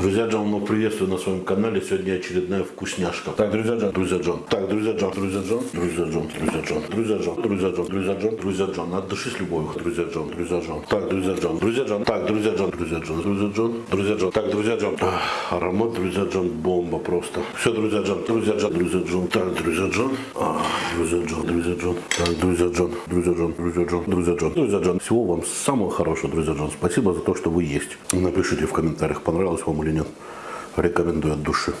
Друзья Джон, ну приветствую на своем канале. Сегодня очередная вкусняшка. Так, друзья Джон, друзья Джон. Так, друзья Джон, друзья Джон, друзья Джон, друзья Джон, друзья Джон, друзья Джон, друзья Джон, друзья Джон. От души с любовью, друзья Джон, друзья Джон. Так, друзья Джон, друзья Джон. Так, друзья Джон, друзья Джон, друзья Джон, друзья Джон. Так, друзья Джон. Аромат, друзья Джон, бомба просто. Все, друзья Джон, друзья Джон, друзья Джон. Так, друзья Джон. Друзья Джон, друзья Джон. Так, друзья Джон, друзья Джон, друзья Джон, друзья Джон, друзья Джон. Всего вам самого хорошего, друзья Джон. Спасибо за то, что вы есть. Напишите в комментариях, понравилось вам или нет. Рекомендую от души.